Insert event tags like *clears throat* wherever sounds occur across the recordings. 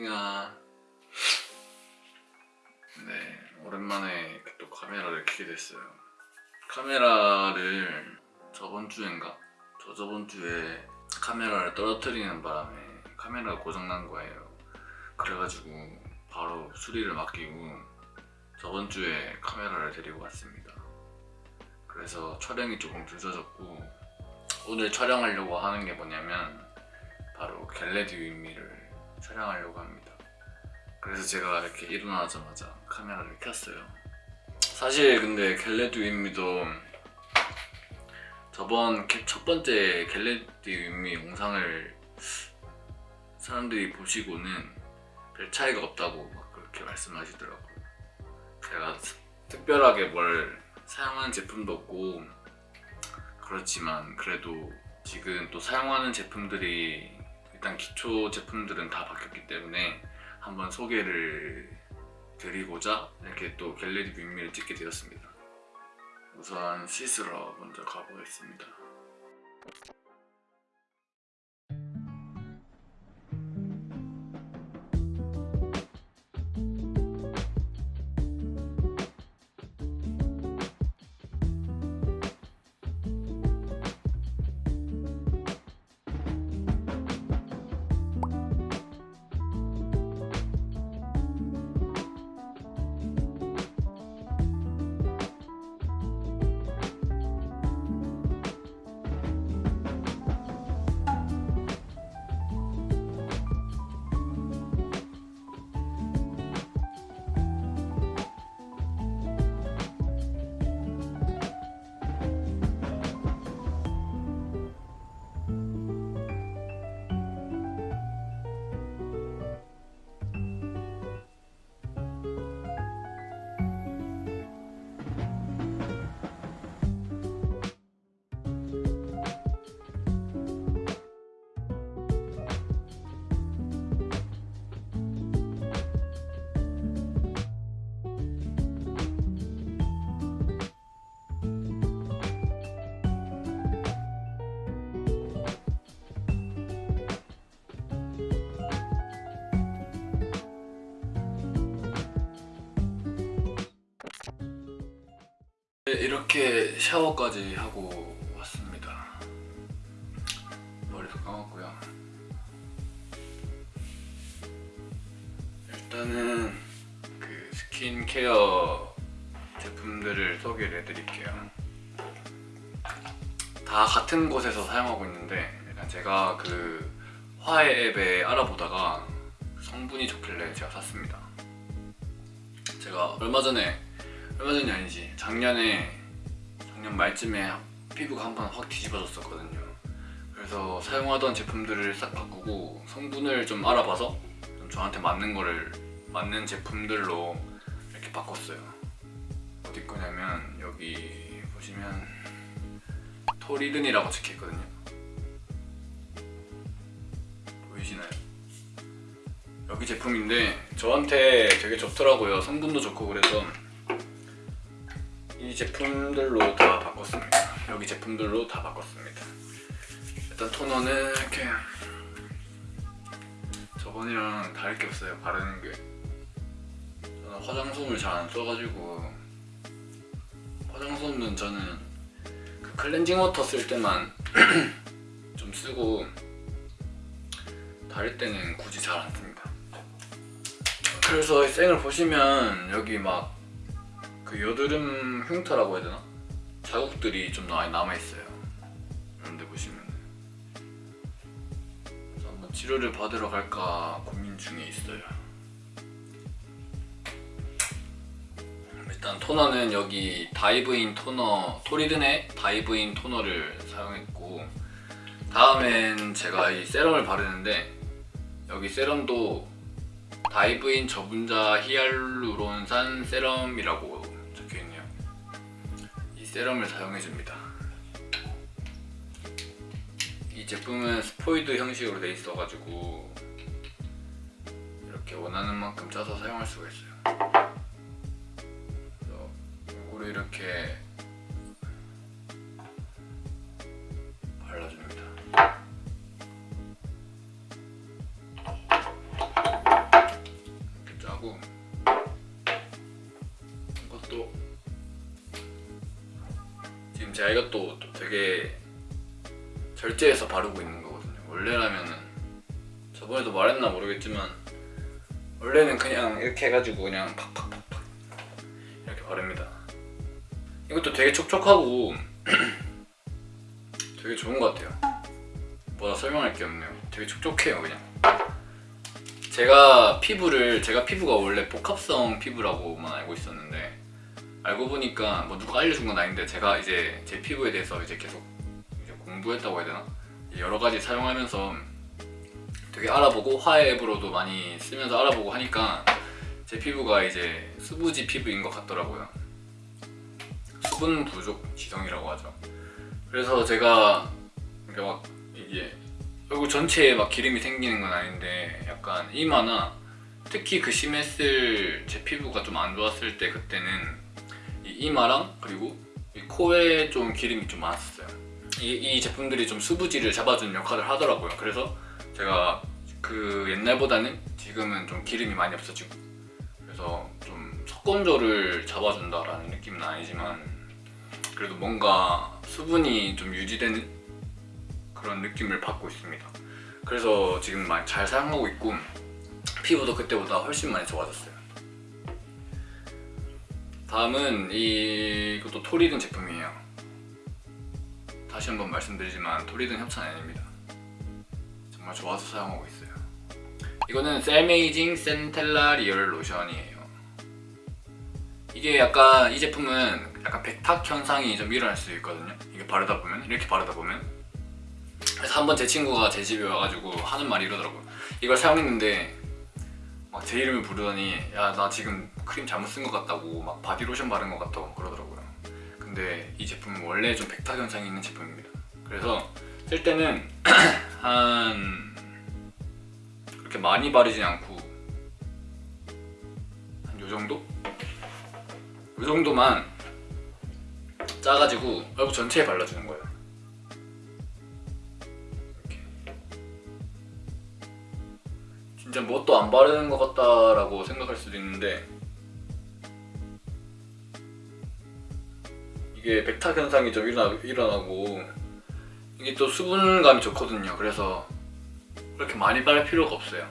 민아 네 오랜만에 또 카메라를 켜게 됐어요. 카메라를 저번 주인가? 저 저번 주에 카메라를 떨어뜨리는 바람에 카메라가 고장난 거예요. 그래가지고 바로 수리를 맡기고 저번 주에 카메라를 데리고 왔습니다. 그래서 촬영이 조금 늦어졌고 오늘 촬영하려고 하는 게 뭐냐면 바로 get ready with me를 촬영하려고 합니다. 그래서 제가 이렇게 일어나자마자 카메라를 켰어요. 사실 근데 get ready with me도 저번 get- 첫 번째 get ready with me 영상을 사람들이 보시고는 별 차이가 없다고 막 그렇게 말씀하시더라고요. 제가 특별하게 뭘 사용하는 제품도 없고 그렇지만 그래도 지금 또 사용하는 제품들이 일단 기초 제품들은 다 바뀌었기 때문에 한번 소개를 드리고자 이렇게 또 갤러리 빅미를 찍게 되었습니다. 우선 씻으러 먼저 가보겠습니다 이렇게 샤워까지 하고 왔습니다. 머리도 감았고요. 일단은 그 스킨케어 제품들을 소개를 해드릴게요. 다 같은 곳에서 사용하고 있는데 제가 그 화해 앱에 알아보다가 성분이 좋길래 제가 샀습니다. 제가 얼마 전에 얼마 전이 아니지. 작년에 작년 말쯤에 피부가 한 번 확 뒤집어졌었거든요. 그래서 사용하던 제품들을 싹 바꾸고 성분을 좀 알아봐서 좀 저한테 맞는 거를 맞는 제품들로 이렇게 바꿨어요. 어디 거냐면 여기 보시면 토리든이라고 적혀있거든요. 보이시나요? 여기 제품인데 저한테 되게 좋더라고요. 성분도 좋고 그래서 이 제품들로 다 바꿨습니다. 여기 제품들로 다 바꿨습니다. 일단 토너는 이렇게 저번이랑 다를 게 없어요. 바르는 게. 저는 화장솜을 잘 안 써가지고 화장솜은 저는 그 클렌징 워터 쓸 때만 *clears throat* 좀 쓰고 다를 때는 굳이 잘 안 씁니다. 그래서 이 쌩을 보시면 여기 막 그 여드름 흉터라고 해야 되나? 자국들이 좀 많이 남아있어요. 이런데 보시면 한번 치료를 받으러 갈까 고민 중에 있어요. 일단 토너는 여기 다이브인 토너 토리든의 다이브인 토너를 사용했고 다음엔 제가 이 세럼을 바르는데 여기 세럼도 다이브인 저분자 히알루론산 세럼이라고 세럼을 사용해줍니다. 이 제품은 스포이드 형식으로 돼 있어 가지고 이렇게 원하는 만큼 짜서 사용할 수가 있어요. 그래서 이거를 이렇게 제가 이것도 또 되게 절제해서 바르고 있는 거거든요. 원래라면은 저번에도 말했나 모르겠지만 원래는 그냥 이렇게 해가지고 그냥 팍팍팍팍 이렇게 바릅니다. 이것도 되게 촉촉하고 *clears throat* 되게 좋은 것 같아요. 뭐라 설명할 게 없네요. 되게 촉촉해요 그냥. 제가 피부를 제가 피부가 원래 복합성 피부라고만 알고 있었는데 알고 보니까 뭐 누가 알려준 건 아닌데 제가 이제 제 피부에 대해서 이제 계속 이제 공부했다고 해야 되나? 여러 가지 사용하면서 되게 알아보고 화해 앱으로도 많이 쓰면서 알아보고 하니까 제 피부가 이제 수부지 피부인 것 같더라고요. 수분 부족 지성이라고 하죠. 그래서 제가 이렇게 막 이게 얼굴 전체에 막 기름이 생기는 건 아닌데 약간 이마나 특히 그 심했을 제 피부가 좀 안 좋았을 때 그때는 이 이마랑 그리고 이 코에 좀 기름이 좀 많았어요. 이, 이 제품들이 좀 수부지를 잡아주는 역할을 하더라고요. 그래서 제가 그 옛날보다는 지금은 좀 기름이 많이 없어지고 그래서 좀 속건조를 잡아준다라는 느낌은 아니지만 그래도 뭔가 수분이 좀 유지되는 그런 느낌을 받고 있습니다. 그래서 지금 많이 잘 사용하고 있고 피부도 그때보다 훨씬 많이 좋아졌어요 다음은 이것도 토리든 제품이에요. 다시 한번 말씀드리지만 토리든 협찬 아닙니다. 정말 좋아서 사용하고 있어요. 이거는 셀메이징 센텔라 리얼 로션이에요. 이게 약간 이 제품은 약간 백탁 현상이 좀 일어날 수 있거든요. 이게 바르다 보면 이렇게 바르다 보면. 그래서 한번 제 친구가 제 집에 와가지고 하는 말이 이러더라고요. 이걸 사용했는데 막 제 이름을 부르더니 야 나 지금 크림 잘못 쓴 것 같다고 막 바디로션 바른 것 같다고 그러더라고요. 근데 이 제품은 원래 좀 백탁 현상이 있는 제품입니다. 그래서 쓸 때는 *clears throat* 한 그렇게 많이 바르지 않고 한 요정도? 요 정도만 짜가지고 얼굴 전체에 발라주는 거예요 진짜 뭣도 안 바르는 것 같다라고 생각할 수도 있는데 이게 백탁 현상이 좀 일어나, 일어나고. 이게 또 수분감이 좋거든요. 그래서 그렇게 많이 바를 필요가 없어요.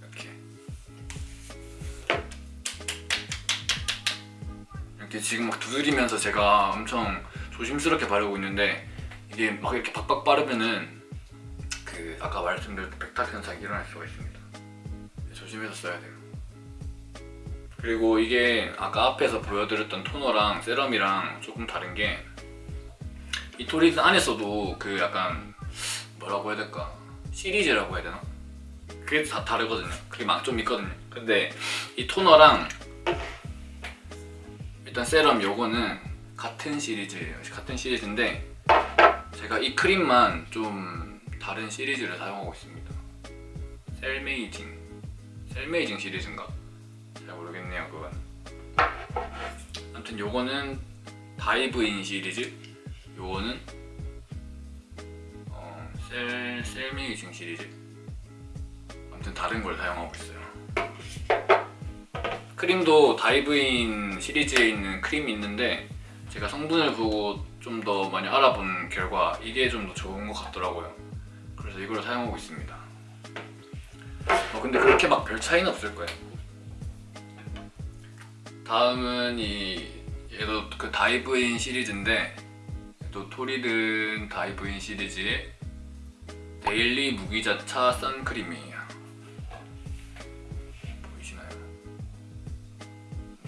이렇게. 이렇게 지금 막 두드리면서 제가 엄청 조심스럽게 바르고 있는데 이게 막 이렇게 팍팍 바르면은 그 아까 말씀드렸던 백탁 현상이 일어날 수가 있습니다. 조심해서 써야 돼요. 그리고 이게 아까 앞에서 보여드렸던 토너랑 세럼이랑 조금 다른 게 이 토리드 안에서도 그 약간 뭐라고 해야 될까? 시리즈라고 해야 되나? 그게 다 다르거든요. 그게 막 좀 있거든요. 근데 이 토너랑 일단 세럼 요거는 같은 시리즈예요. 같은 시리즈인데 제가 이 크림만 좀 다른 시리즈를 사용하고 있습니다. 셀메이징. 셀메이징 시리즈인가? 잘 모르겠네요 그건. 아무튼 요거는 다이브인 시리즈? 요거는 어, 셀, 셀메이징 시리즈. 아무튼 다른 걸 사용하고 있어요. 크림도 다이브인 시리즈에 있는 크림이 있는데 제가 성분을 보고 좀 더 많이 알아본 결과 이게 좀 더 좋은 것 같더라고요. 그래서 이걸 사용하고 있습니다. 어, 근데 그렇게 막 별 차이는 없을 거예요. 다음은 이 얘도 그 다이브인 시리즈인데 또 토리든 다이브인 시리즈의 daily 무기자차 선크림이에요. 보이시나요?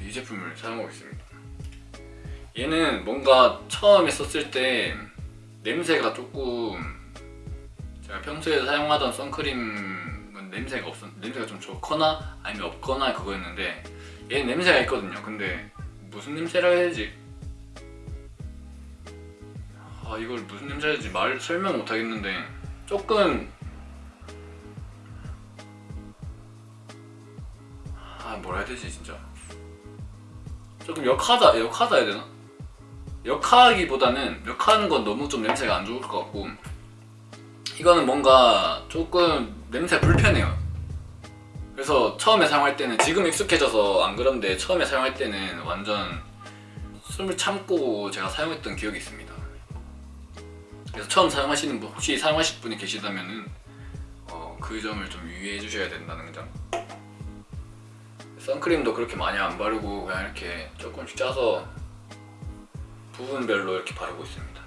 이 제품을 사용하고 있습니다 얘는 뭔가 처음에 썼을 때 냄새가 조금 제가 평소에 사용하던 선크림은 냄새가 없었 냄새가 좀 좋거나 아니면 없거나 그거였는데 얘는 냄새가 있거든요 근데 무슨 냄새라 해야 되지? 아 이걸 무슨 냄새라 해야 되지 말 설명 못 하겠는데 조금 아 뭐라 해야 되지 진짜 조금 역하다 역하다 해야 되나? 역하기보다는 역하는 건 너무 좀 냄새가 안 좋을 것 같고 이거는 뭔가 조금 냄새가 불편해요 그래서 처음에 사용할 때는 지금 익숙해져서 안 그런데 처음에 사용할 때는 완전 숨을 참고 제가 사용했던 기억이 있습니다. 그래서 처음 사용하시는 분 혹시 사용하실 분이 계시다면은 어, 그 점을 좀 유의해 주셔야 된다는 점. 선크림도 그렇게 많이 안 바르고 그냥 이렇게 조금씩 짜서 부분별로 이렇게 바르고 있습니다.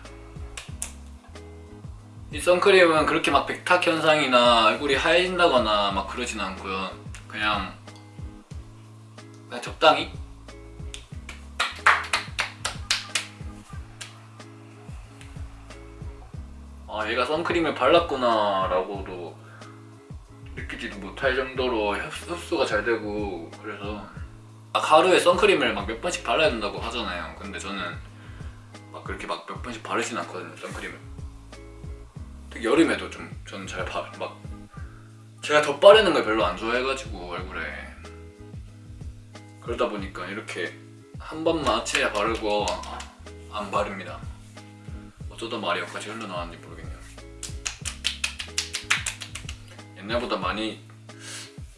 이 선크림은 그렇게 막 백탁 현상이나 얼굴이 하얘진다거나 막 그러진 않고요. 그냥 그냥 적당히 아 얘가 선크림을 발랐구나 라고도 느끼지도 못할 정도로 흡수, 흡수가 잘 되고 그래서 막 하루에 선크림을 막 몇 번씩 발라야 된다고 하잖아요 근데 저는 막 그렇게 막 몇 번씩 바르진 않거든요 선크림을. 특히 여름에도 좀 저는 잘 바, 막 제가 덧 바르는 걸 별로 안 좋아해가지고 얼굴에. 그러다 보니까 이렇게 한 번만 아침에 바르고 안 바릅니다. 어쩌다 말이 여기까지 흘러나왔는지 모르겠네요. 옛날보다 많이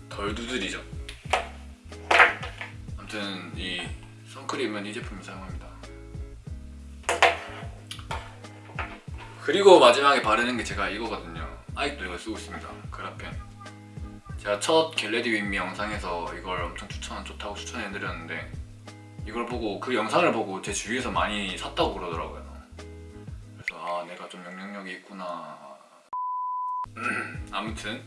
덜 두드리죠. 아무튼 이 선크림은 이 제품을 사용합니다 그리고 마지막에 바르는 게 제가 이거거든요. 아직도 이걸 쓰고 있습니다. 그라펜. 제가 첫 get ready with me 영상에서 이걸 엄청 추천 좋다고 추천해드렸는데 이걸 보고 그 영상을 보고 제 주위에서 많이 샀다고 그러더라고요. 그래서 아 내가 좀 영향력이 있구나. *clears throat* 아무튼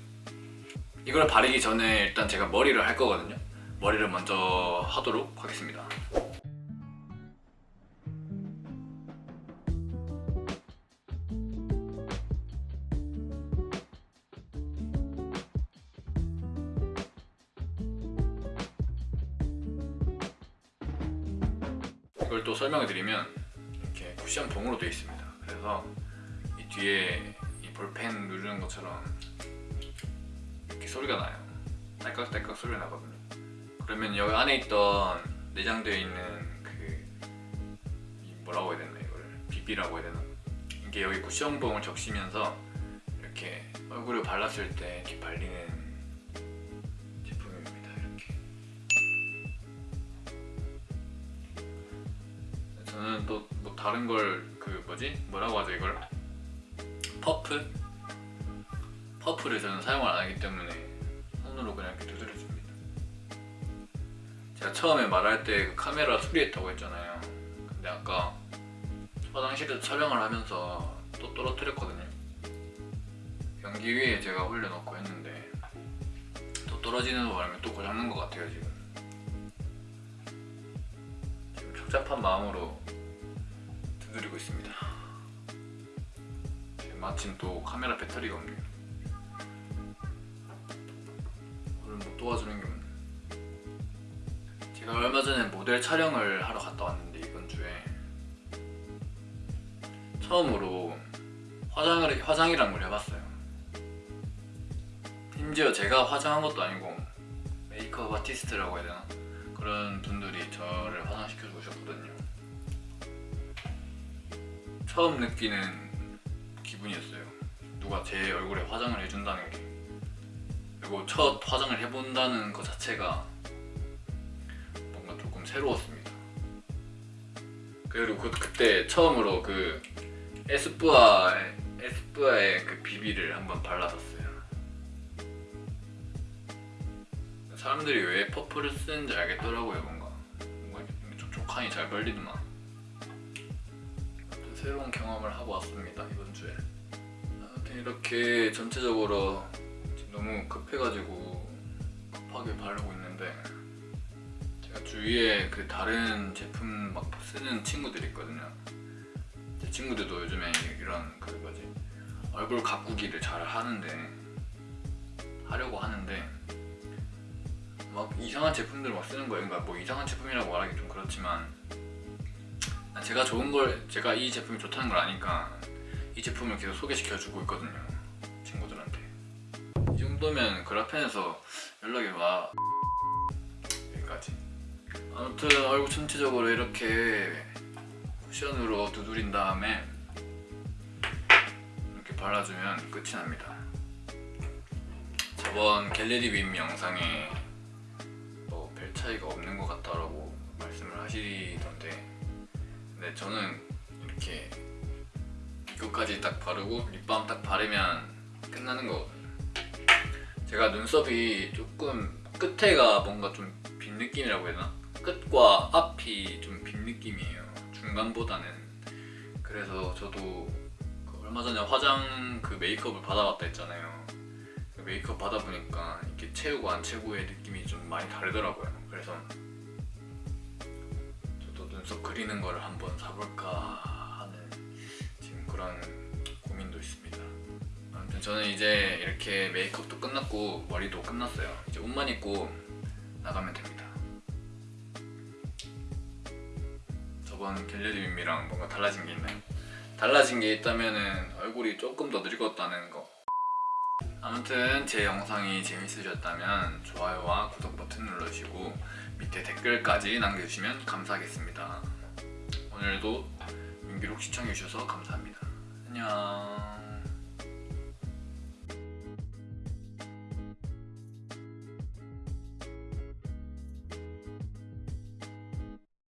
이걸 바르기 전에 일단 제가 머리를 할 거거든요. 머리를 먼저 하도록 하겠습니다 설명을 드리면 이렇게 쿠션 봉으로 되어 있습니다. 그래서 이 뒤에 이 볼펜 누르는 것처럼 이렇게 소리가 나요. 딸깍딸깍 소리가 나거든요. 그러면 여기 안에 있던 내장되어 있는 그이 뭐라고 해야 되나 이거를? 비비라고 해야 되나? 이게 여기 쿠션 봉을 적시면서 이렇게 얼굴에 발랐을 때 이렇게 발리는 저는 또뭐 다른 걸 그 뭐지 뭐라고 하죠 이걸 퍼프 퍼프를 저는 사용을 안 하기 때문에 손으로 그냥 이렇게 두드려줍니다. 제가 처음에 말할 때 그 카메라 수리했다고 했잖아요. 근데 아까 화장실에서 촬영을 하면서 또 떨어뜨렸거든요. 변기 위에 제가 올려놓고 했는데 또 떨어지는 바람에 또 고장난 것 같아요 지금. 지금 착잡한 마음으로 두드리고 있습니다. 마침 또 카메라 배터리가 없네요. 오늘 뭐 도와주는 게 없네. 제가 얼마 전에 모델 촬영을 하러 갔다 왔는데 이번 주에 처음으로 화장을 화장이란 걸 해봤어요. 심지어 제가 화장한 것도 아니고 메이크업 아티스트라고 해야 되나 그런 분들이 저를 화장시켜 주셨거든요. 처음 느끼는 기분이었어요. 누가 제 얼굴에 화장을 해준다는 게. 그리고 첫 화장을 해본다는 것 자체가 뭔가 조금 새로웠습니다. 그리고 그, 그때 처음으로 그 에스쁘아 에스쁘아의 그 비비를 한번 발라봤어요. 사람들이 왜 퍼플을 쓰는지 알겠더라고요 뭔가 뭔가 촉촉하니 잘 아무튼 새로운 경험을 하고 왔습니다 이번 주에. 아무튼 이렇게 전체적으로 너무 급해가지고 급하게 바르고 있는데 제가 주위에 그 다른 제품 막 쓰는 친구들이 있거든요. 제 친구들도 요즘에 이런 그 뭐지? 얼굴 가꾸기를 잘 하는데 하려고 하는데 막 이상한 제품들 막 쓰는 거예요. 그러니까 뭐 이상한 제품이라고 말하기 좀 그렇지만 제가 좋은 걸 제가 이 제품이 좋다는 걸 아니까 이 제품을 계속 소개시켜 주고 있거든요. 친구들한테. 이 정도면 그라펜에서 연락이 와 여기까지. 아무튼 얼굴 전체적으로 이렇게 쿠션으로 두드린 다음에 이렇게 발라주면 끝이 납니다. 자 저번 갤러리 빔 영상에 뭐 별 차이가 없는 것 같다라고 말씀을 하시던데 근데 저는 이렇게 이거까지 딱 바르고 립밤 딱 바르면 끝나는 거거든요 제가 눈썹이 조금 끝에가 뭔가 좀 빈 느낌이라고 해야 되나? 끝과 앞이 좀 빈 느낌이에요. 중간보다는. 그래서 저도 그 얼마 전에 화장 그 메이크업을 받아봤다 했잖아요. 그 메이크업 받아보니까 이렇게 채우고 안 채우고의 느낌이 좀 많이 다르더라고요. 그래서 눈썹 그리는 거를 한번 사볼까 하는 지금 그런 고민도 있습니다. 아무튼 저는 이제 이렇게 메이크업도 끝났고 머리도 끝났어요. 이제 옷만 입고 나가면 됩니다. 저번 갤러리 빔이랑 뭔가 달라진 게 있나요? 달라진 게 있다면은 얼굴이 조금 더 늙었다는 거. 아무튼 제 영상이 재밌으셨다면 좋아요와 구독 버튼 눌러주시고 밑에 댓글까지 남겨주시면 감사하겠습니다. 오늘도 민기록 시청해주셔서 감사합니다. 안녕